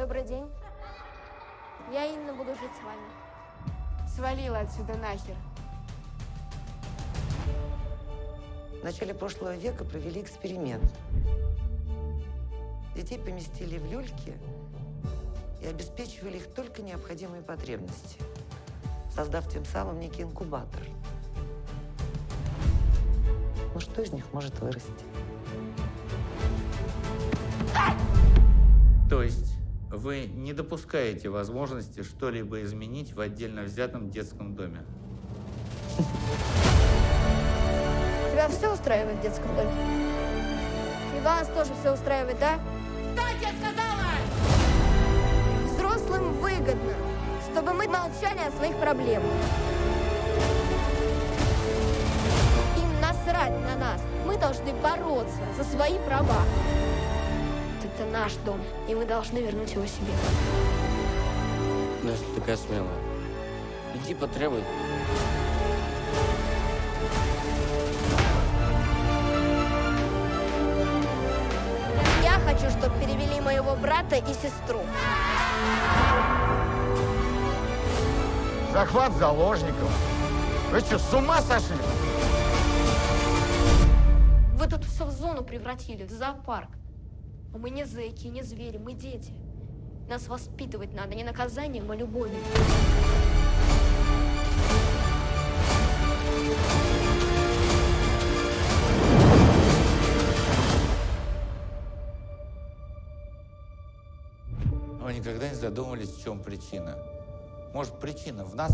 Добрый день. Я Инна буду жить с вами. Свалила отсюда нахер. В начале прошлого века провели эксперимент. Детей поместили в люльки и обеспечивали их только необходимые потребности, создав тем самым некий инкубатор. Ну что из них может вырасти? То есть вы не допускаете возможности что-либо изменить в отдельно взятом детском доме? Тебя все устраивает в детском доме? И вас тоже все устраивает, да? Что тебе сказала? Взрослым выгодно, чтобы мы молчали о своих проблемах. Им насрать на нас. Мы должны бороться за свои права. Это наш дом, и мы должны вернуть его себе. Ну, если такая смелая, иди потребуй. Я хочу, чтобы перевели моего брата и сестру. Захват заложников. Вы что, с ума сошли? Вы тут все в зону превратили, в зоопарк. Мы не зэки, не звери, мы дети. Нас воспитывать надо не наказанием, а любовью. Вы никогда не задумывались, в чем причина? Может, причина в нас?